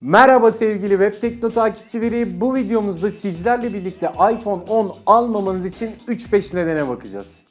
Merhaba sevgili Web Tekno takipçileri. Bu videomuzda sizlerle birlikte iPhone 10 almamanız için 3-5 nedene bakacağız.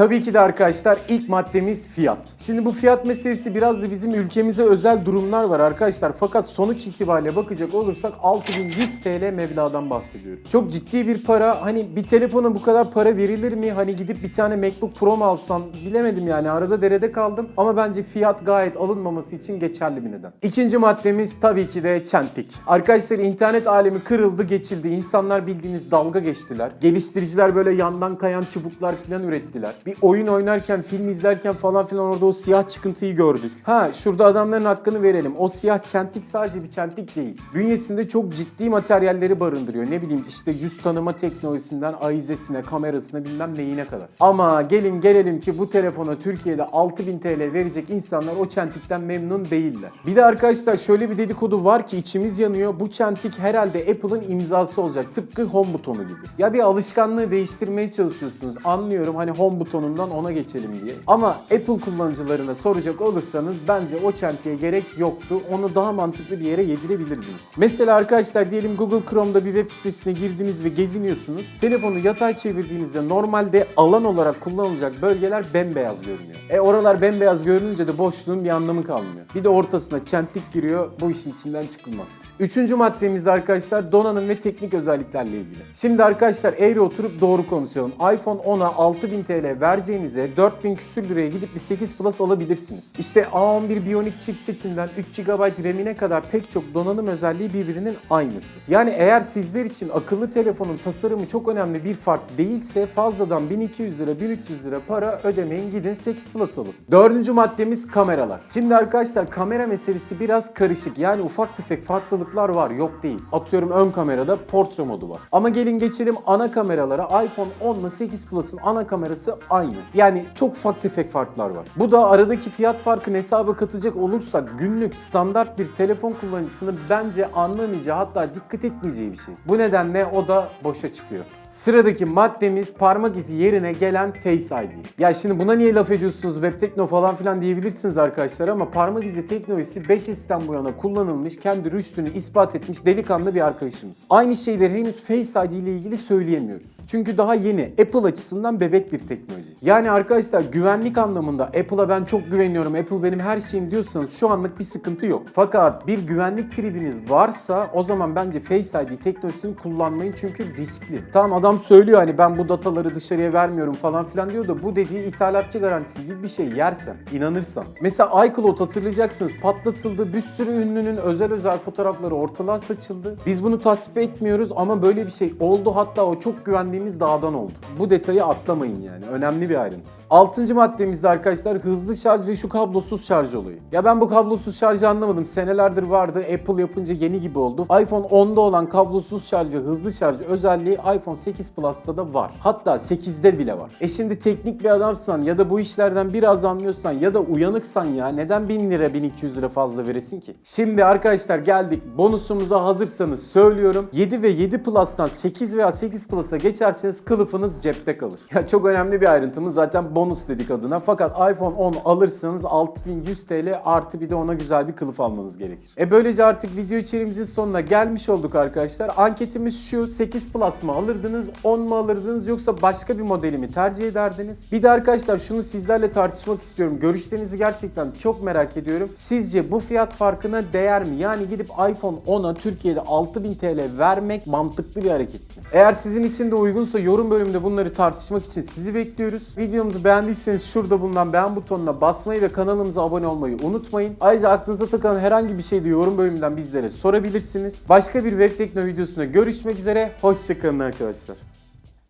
Tabii ki de arkadaşlar ilk maddemiz fiyat. Şimdi bu fiyat meselesi biraz da bizim ülkemize özel durumlar var arkadaşlar. Fakat sonuç itibariyle bakacak olursak 6100 TL meblağdan bahsediyoruz. Çok ciddi bir para. Hani bir telefona bu kadar para verilir mi? Hani gidip bir tane MacBook Pro mu alsan bilemedim yani. Arada derede kaldım. Ama bence fiyat gayet alınmaması için geçerli bir neden. İkinci maddemiz tabii ki de çentik. Arkadaşlar internet alemi kırıldı geçildi. İnsanlar bildiğiniz dalga geçtiler. Geliştiriciler böyle yandan kayan çubuklar falan ürettiler. Oyun oynarken, film izlerken falan filan orada o siyah çıkıntıyı gördük. Ha şurada adamların hakkını verelim. O siyah çentik sadece bir çentik değil. Bünyesinde çok ciddi materyalleri barındırıyor. Ne bileyim işte yüz tanıma teknolojisinden ayizesine, kamerasına bilmem neyine kadar. Ama gelin gelelim ki bu telefona Türkiye'de 6000 TL verecek insanlar o çentikten memnun değiller. Bir de arkadaşlar şöyle bir dedikodu var ki içimiz yanıyor. Bu çentik herhalde Apple'ın imzası olacak. Tıpkı home butonu gibi. Ya bir alışkanlığı değiştirmeye çalışıyorsunuz. Anlıyorum hani home butonundan ona geçelim diye. Ama Apple kullanıcılarına soracak olursanız bence o çentiğe gerek yoktu. Onu daha mantıklı bir yere yedirebilirdiniz. Mesela arkadaşlar diyelim Google Chrome'da bir web sitesine girdiniz ve geziniyorsunuz. Telefonu yatay çevirdiğinizde normalde alan olarak kullanılacak bölgeler bembeyaz görünüyor. E oralar bembeyaz görününce de boşluğun bir anlamı kalmıyor. Bir de ortasına çentik giriyor. Bu işin içinden çıkılmaz. Üçüncü maddemiz de arkadaşlar donanım ve teknik özelliklerle ilgili. Şimdi arkadaşlar eğri oturup doğru konuşalım. iPhone 10'a 6000 TL vereceğinize 4000 küsür liraya gidip bir 8 Plus alabilirsiniz. İşte A11 Bionic chipsetinden 3 GB RAM'ine kadar pek çok donanım özelliği birbirinin aynısı. Yani eğer sizler için akıllı telefonun tasarımı çok önemli bir fark değilse fazladan 1200 lira 1300 lira para ödemeyin gidin 8 Plus alın. Dördüncü maddemiz kameralar. Şimdi arkadaşlar kamera meselesi biraz karışık. Yani ufak tefek farklılıklar var yok değil. Atıyorum ön kamerada portre modu var. Ama gelin geçelim ana kameralara. iPhone 10 ile 8 Plus'ın ana kamerası aynı. Yani çok ufak tefek farklar var. Bu da aradaki fiyat farkını hesaba katacak olursak günlük standart bir telefon kullanıcısının bence anlamayacağı hatta dikkat etmeyeceği bir şey. Bu nedenle o da boşa çıkıyor. Sıradaki maddemiz parmak izi yerine gelen Face ID. Ya şimdi buna niye laf ediyorsunuz web tekno falan filan diyebilirsiniz arkadaşlar ama parmak izi teknolojisi 5S'ten bu yana kullanılmış, kendi rüştünü ispat etmiş delikanlı bir arkadaşımız. Aynı şeyleri henüz Face ID ile ilgili söyleyemiyoruz. Çünkü daha yeni Apple açısından bebek bir teknoloji. Yani arkadaşlar güvenlik anlamında Apple'a ben çok güveniyorum, Apple benim her şeyim diyorsanız şu anlık bir sıkıntı yok. Fakat bir güvenlik tribiniz varsa o zaman bence Face ID teknolojisini kullanmayın çünkü riskli. Tamam adam söylüyor hani ben bu dataları dışarıya vermiyorum falan filan diyor da bu dediği ithalatçı garantisi gibi bir şey yersen, inanırsan. Mesela iCloud hatırlayacaksınız patlatıldı, bir sürü ünlünün özel özel fotoğrafları ortalığa saçıldı. Biz bunu tasvip etmiyoruz ama böyle bir şey oldu hatta o çok güvendiğimiz dağdan oldu. Bu detayı atlamayın yani önemli bir ayrıntı. Altıncı maddemizde arkadaşlar hızlı şarj ve şu kablosuz şarj olayı. Ya ben bu kablosuz şarjı anlamadım. Senelerdir vardı. Apple yapınca yeni gibi oldu. iPhone 10'da olan kablosuz şarj ve hızlı şarj özelliği iPhone 8 Plus'ta da var. Hatta 8'de bile var. E şimdi teknik bir adamsan ya da bu işlerden biraz anlıyorsan ya da uyanıksan ya neden 1000 lira 1200 lira fazla veresin ki? Şimdi arkadaşlar geldik bonusumuza hazırsanız söylüyorum. 7 ve 7 Plus'tan 8 veya 8 Plus'a geçerseniz kılıfınız cepte kalır. Ya çok önemli bir ayrıntımız zaten bonus dedik adına. Fakat iPhone 10 alırsanız 6100 TL artı bir de ona güzel bir kılıf almanız gerekir. E böylece artık video içeriğimizin sonuna gelmiş olduk arkadaşlar. Anketimiz şu 8 Plus mı alırdınız 10 mu alırdınız yoksa başka bir modeli mi tercih ederdiniz? Bir de arkadaşlar şunu sizlerle tartışmak istiyorum. Görüşlerinizi gerçekten çok merak ediyorum. Sizce bu fiyat farkına değer mi? Yani gidip iPhone 10'a Türkiye'de 6000 TL vermek mantıklı bir hareket mi? Eğer sizin için de uygunsa yorum bölümünde bunları tartışmak için sizi bekliyoruz. Videomuzu beğendiyseniz şurada bulunan beğen butonuna basmayı ve kanalımıza abone olmayı unutmayın. Ayrıca aklınıza takılan herhangi bir şey de yorum bölümünden bizlere sorabilirsiniz. Başka bir Web Tekno videosunda görüşmek üzere. Hoşçakalın arkadaşlar.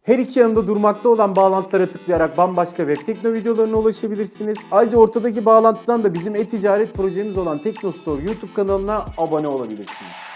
Her iki yanında durmakta olan bağlantılara tıklayarak bambaşka web tekno videolarına ulaşabilirsiniz. Ayrıca ortadaki bağlantıdan da bizim e-ticaret projemiz olan Teknostore YouTube kanalına abone olabilirsiniz.